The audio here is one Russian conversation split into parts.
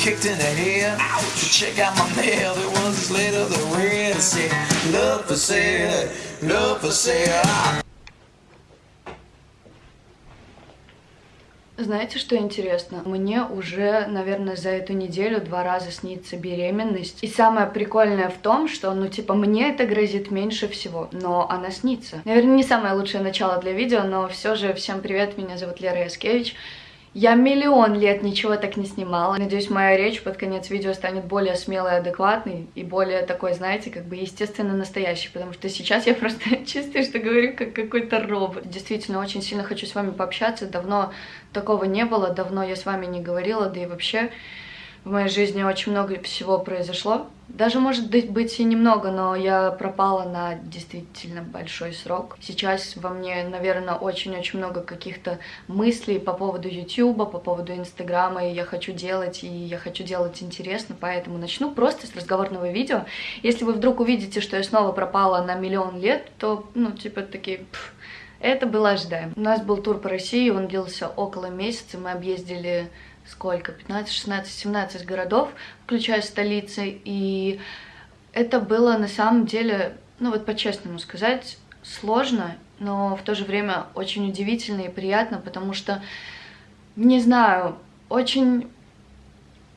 kicked in the head. Ouch. Check out my mail, there was this letter that read, it said, love for sale, love for sale. Знаете, что интересно? Мне уже, наверное, за эту неделю два раза снится беременность. И самое прикольное в том, что, ну, типа, мне это грозит меньше всего, но она снится. Наверное, не самое лучшее начало для видео, но все же всем привет, меня зовут Лера Яскевич. Я миллион лет ничего так не снимала. Надеюсь, моя речь под конец видео станет более смелой, адекватной и более такой, знаете, как бы естественно настоящей, потому что сейчас я просто чувствую, что говорю как какой-то робот. Действительно, очень сильно хочу с вами пообщаться. Давно такого не было, давно я с вами не говорила, да и вообще в моей жизни очень много всего произошло. Даже, может быть, и немного, но я пропала на действительно большой срок. Сейчас во мне, наверное, очень-очень много каких-то мыслей по поводу Ютуба, по поводу Инстаграма, и я хочу делать, и я хочу делать интересно, поэтому начну просто с разговорного видео. Если вы вдруг увидите, что я снова пропала на миллион лет, то, ну, типа, такие... Пфф, это было ожидаемо. У нас был тур по России, он длился около месяца, мы объездили сколько, 15, 16, 17 городов, включая столицы, и это было на самом деле, ну вот по-честному сказать, сложно, но в то же время очень удивительно и приятно, потому что, не знаю, очень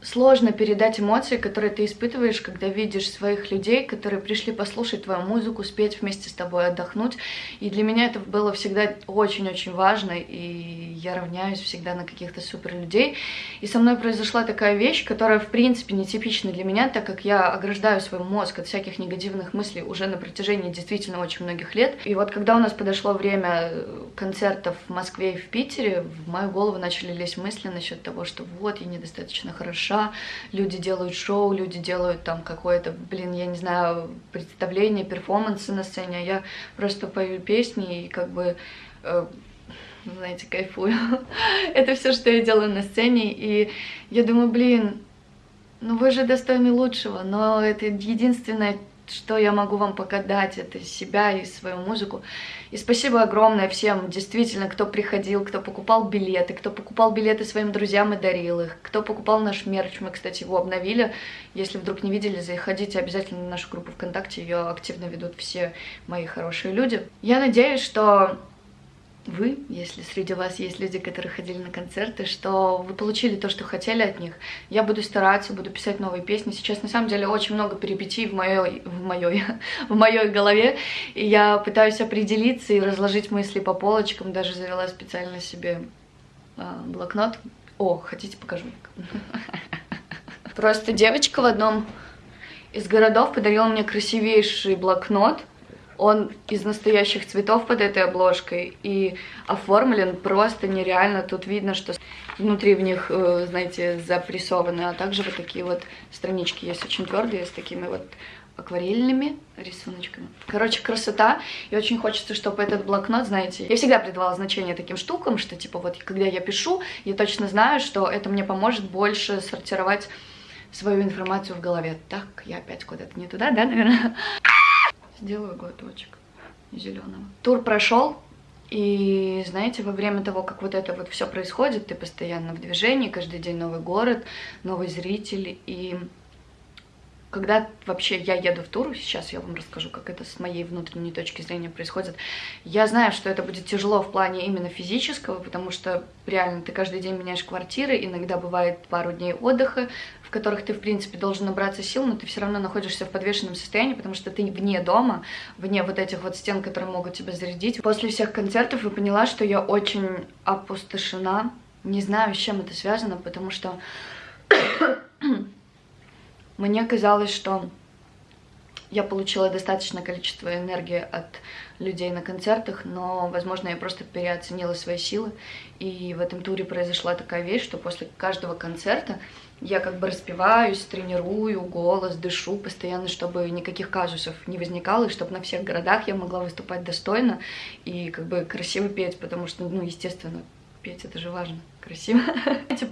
сложно передать эмоции, которые ты испытываешь, когда видишь своих людей, которые пришли послушать твою музыку, спеть вместе с тобой, отдохнуть. И для меня это было всегда очень-очень важно, и я равняюсь всегда на каких-то супер людей. И со мной произошла такая вещь, которая, в принципе, нетипична для меня, так как я ограждаю свой мозг от всяких негативных мыслей уже на протяжении действительно очень многих лет. И вот когда у нас подошло время концертов в Москве и в Питере, в мою голову начали лезть мысли насчет того, что вот, я недостаточно хороша, душа, люди делают шоу, люди делают там какое-то, блин, я не знаю, представление, перформансы на сцене, а я просто пою песни и как бы... Э, знаете, кайфую. Это все, что я делаю на сцене, и я думаю, блин, ну вы же достойны лучшего, но это единственное, что я могу вам показать, это себя и свою музыку. И спасибо огромное всем, действительно, кто приходил, кто покупал билеты, кто покупал билеты своим друзьям и дарил их, кто покупал наш мерч, мы, кстати, его обновили. Если вдруг не видели, заходите обязательно на нашу группу ВКонтакте, ее активно ведут все мои хорошие люди. Я надеюсь, что вы, если среди вас есть люди, которые ходили на концерты, что вы получили то, что хотели от них. Я буду стараться, буду писать новые песни. Сейчас на самом деле очень много перипетий в моей, в моей, в моей голове, и я пытаюсь определиться и разложить мысли по полочкам. Даже завела специально себе а, блокнот. О, хотите, покажу. Просто девочка в одном из городов подарила мне красивейший блокнот – он из настоящих цветов под этой обложкой и оформлен просто нереально. Тут видно, что внутри в них, э, знаете, запрессованы, а также вот такие вот странички есть очень твердые, с такими вот акварельными рисуночками. Короче, красота. И очень хочется, чтобы этот блокнот, знаете, я всегда придавала значение таким штукам, что типа вот когда я пишу, я точно знаю, что это мне поможет больше сортировать свою информацию в голове. Так, я опять куда-то не туда, да, наверное? Сделаю глоточек зеленого. Тур прошел, и знаете, во время того, как вот это вот все происходит, ты постоянно в движении, каждый день новый город, новый зритель, и когда вообще я еду в тур, сейчас я вам расскажу, как это с моей внутренней точки зрения происходит, я знаю, что это будет тяжело в плане именно физического, потому что реально ты каждый день меняешь квартиры, иногда бывает пару дней отдыха, которых ты, в принципе, должен набраться сил, но ты все равно находишься в подвешенном состоянии, потому что ты вне дома, вне вот этих вот стен, которые могут тебя зарядить. После всех концертов я поняла, что я очень опустошена. Не знаю, с чем это связано, потому что мне казалось, что я получила достаточное количество энергии от людей на концертах, но, возможно, я просто переоценила свои силы. И в этом туре произошла такая вещь, что после каждого концерта я как бы распеваюсь, тренирую голос, дышу постоянно, чтобы никаких казусов не возникало, и чтобы на всех городах я могла выступать достойно и как бы красиво петь, потому что, ну, естественно, петь это же важно, красиво.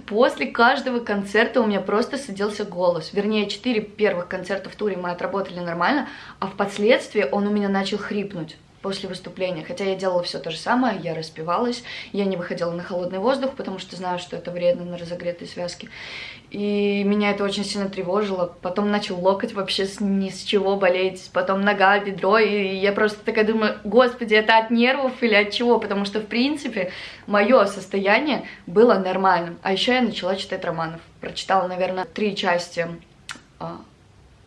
После каждого концерта у меня просто садился голос. Вернее, четыре первых концерта в туре мы отработали нормально, а впоследствии он у меня начал хрипнуть. После выступления. Хотя я делала все то же самое, я распивалась, я не выходила на холодный воздух, потому что знаю, что это вредно на разогретой связке. И меня это очень сильно тревожило. Потом начал локоть вообще с, ни с чего болеть, потом нога, бедро, и я просто такая думаю, господи, это от нервов или от чего? Потому что, в принципе, мое состояние было нормальным. А еще я начала читать романов. Прочитала, наверное, три части, а,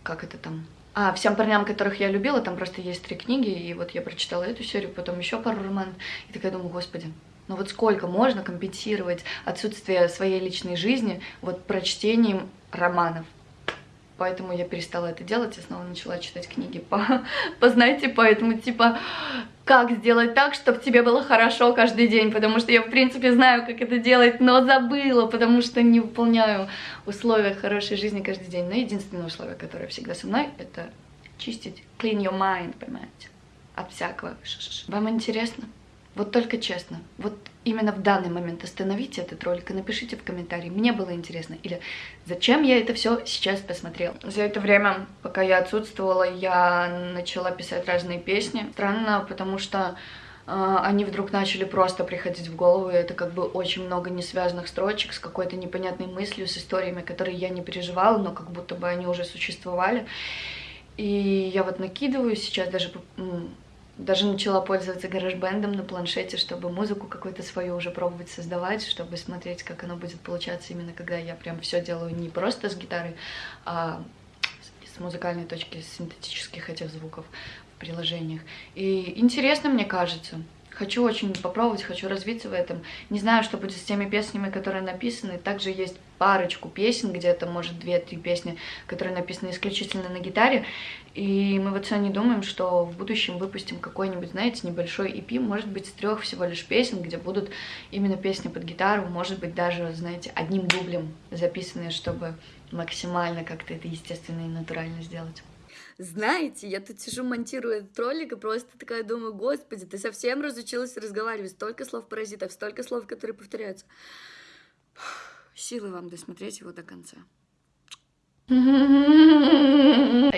как это там, а всем парням, которых я любила, там просто есть три книги, и вот я прочитала эту серию, потом еще пару романов, и такая думаю, господи, ну вот сколько можно компенсировать отсутствие своей личной жизни вот прочтением романов? Поэтому я перестала это делать и снова начала читать книги по, по поэтому типа, как сделать так, чтобы тебе было хорошо каждый день, потому что я, в принципе, знаю, как это делать, но забыла, потому что не выполняю условия хорошей жизни каждый день. Но единственное условие, которое всегда со мной, это чистить, clean your mind, понимаете, от всякого. Вам интересно? Вот только честно, вот именно в данный момент остановите этот ролик и напишите в комментарии, мне было интересно, или зачем я это все сейчас посмотрела. За это время, пока я отсутствовала, я начала писать разные песни. Странно, потому что э, они вдруг начали просто приходить в голову, и это как бы очень много несвязанных строчек с какой-то непонятной мыслью, с историями, которые я не переживала, но как будто бы они уже существовали. И я вот накидываю сейчас даже даже начала пользоваться гараж-бендом на планшете, чтобы музыку какую-то свою уже пробовать создавать, чтобы смотреть, как оно будет получаться именно когда я прям все делаю не просто с гитарой, а с музыкальной точки, синтетических этих звуков в приложениях. И интересно, мне кажется. Хочу очень попробовать, хочу развиться в этом. Не знаю, что будет с теми песнями, которые написаны. Также есть парочку песен, где-то, может, две-три песни, которые написаны исключительно на гитаре. И мы вот сегодня думаем, что в будущем выпустим какой-нибудь, знаете, небольшой EP, может быть, с трех всего лишь песен, где будут именно песни под гитару, может быть, даже, знаете, одним дублем записанные, чтобы максимально как-то это естественно и натурально сделать. Знаете, я тут сижу, монтирую этот ролик, и просто такая думаю, господи, ты совсем разучилась разговаривать, столько слов паразитов, столько слов, которые повторяются. Силы вам досмотреть его до конца.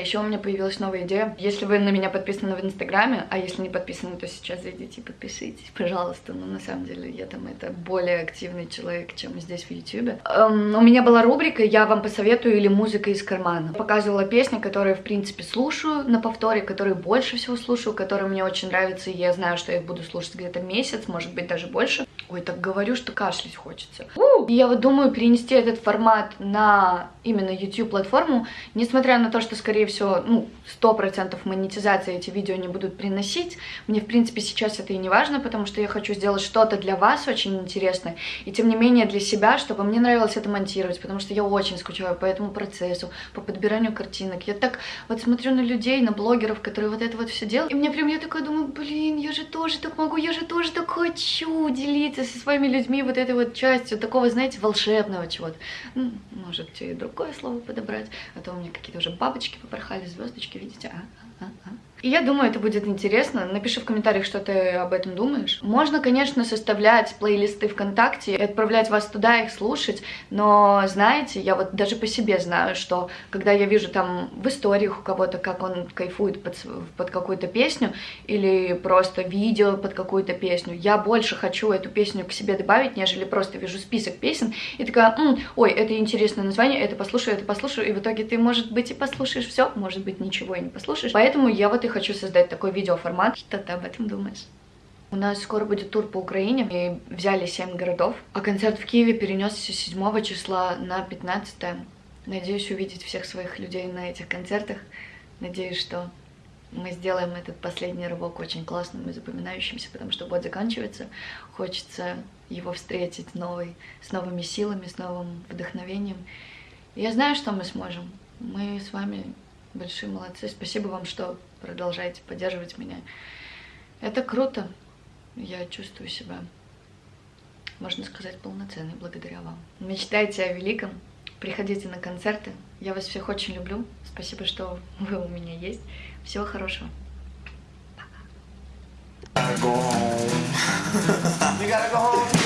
Еще у меня появилась новая идея. Если вы на меня подписаны в Инстаграме, а если не подписаны, то сейчас зайдите и подпишитесь, пожалуйста. Ну, на самом деле, я там это более активный человек, чем здесь в Ютубе. Эм, у меня была рубрика «Я вам посоветую» или «Музыка из кармана». Показывала песни, которые, в принципе, слушаю на повторе, которые больше всего слушаю, которые мне очень нравятся, и я знаю, что я их буду слушать где-то месяц, может быть, даже больше. Ой, так говорю, что кашлять хочется. И я вот думаю перенести этот формат на именно YouTube платформу, несмотря на то, что, скорее всего, ну, 100% монетизации эти видео не будут приносить, мне, в принципе, сейчас это и не важно, потому что я хочу сделать что-то для вас очень интересное, и, тем не менее, для себя, чтобы мне нравилось это монтировать, потому что я очень скучаю по этому процессу, по подбиранию картинок. Я так вот смотрю на людей, на блогеров, которые вот это вот все делают, и мне прям, я такая думаю, блин, я же тоже так могу, я же тоже так хочу делиться со своими людьми вот этой вот частью такого, знаете, волшебного чего-то. Ну, может, и другое слово подобрать, а то у меня какие-то уже бабочки попорхали, звездочки, видите? А, а, а. И я думаю, это будет интересно. Напиши в комментариях, что ты об этом думаешь. Можно, конечно, составлять плейлисты ВКонтакте и отправлять вас туда, их слушать, но, знаете, я вот даже по себе знаю, что когда я вижу там в историях у кого-то, как он кайфует под, под какую-то песню или просто видео под какую-то песню, я больше хочу эту песню к себе добавить, нежели просто вижу список песен и такая, М, ой, это интересное название, это послушаю, это послушаю, и в итоге ты, может быть, и послушаешь все, может быть, ничего и не послушаешь. Поэтому я вот и хочу создать такой видеоформат. Что ты об этом думаешь? У нас скоро будет тур по Украине, и взяли 7 городов, а концерт в Киеве перенесся 7 числа на 15 Надеюсь увидеть всех своих людей на этих концертах. Надеюсь, что мы сделаем этот последний рывок очень классным и запоминающимся, потому что год заканчивается. Хочется его встретить новый, с новыми силами, с новым вдохновением. Я знаю, что мы сможем. Мы с вами большие молодцы. Спасибо вам, что продолжаете поддерживать меня. Это круто. Я чувствую себя, можно сказать, полноценной благодаря вам. Мечтайте о великом. Приходите на концерты. Я вас всех очень люблю. Спасибо, что вы у меня есть. Всего хорошего. Пока.